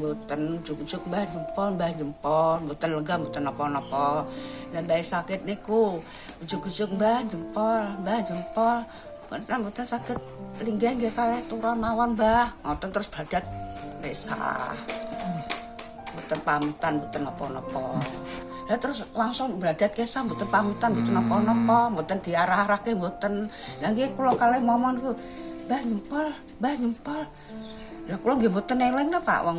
mboten juk-juk mbah jempol mbah jempol. Mboten lega mboten napa-napa. Lan bae sakit niku juk-juk mbah jempol mbah jempol. Mboten mboten saged linggih nggih kalih turun mawon mbah. Ngoten terus badat resah mboten pamitan mboten napa-napa Lah terus langsung bladat kesah mboten pamitan mboten napa-napa mboten diarah-arahke mboten lah nggih kula kalih momon niku mbah jempol mbah jempol Lah kula nggih mboten eling ta Pak wong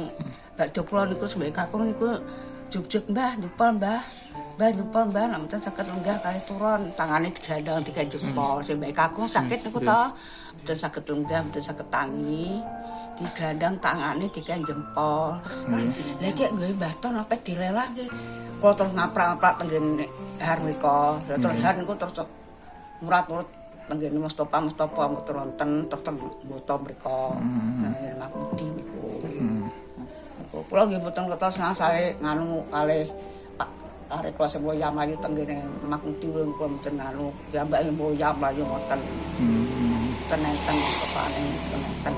bakdo kula niku sebagai kakung niku juk-juk Mbah jempol Mbah. Mbah jempol Mbah nek mboten saged lenggah kali turun tangane digandang tiga jempol. Sing mbek kakung sakit niku to. Mboten saged lenggah mboten saged tangi. Digandang tangane tiga jempol. Lah iki nggawe baton apa dilelah nggih. Kula terus ngaprak-ngaprak tenggene har mriko. Lah terus har niku terus murat-murat tenggene Mustofa Mustofa mboten wonten terus teng mboten mriko. Nah, makuti niku. Kula nggih mboten ngasale nganu kalih arek kula sing Boyam ayu tenggene makuti kula kula mboten nganu ya mbak Boyam ayu ngoten. Mboten enten kepane enten.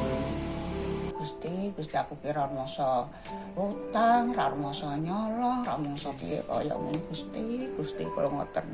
Gusti, Gusti aku kira masa utang, ra masa nyolong, ra masa piye kaya ngene Gusti, Gusti kula ngoten.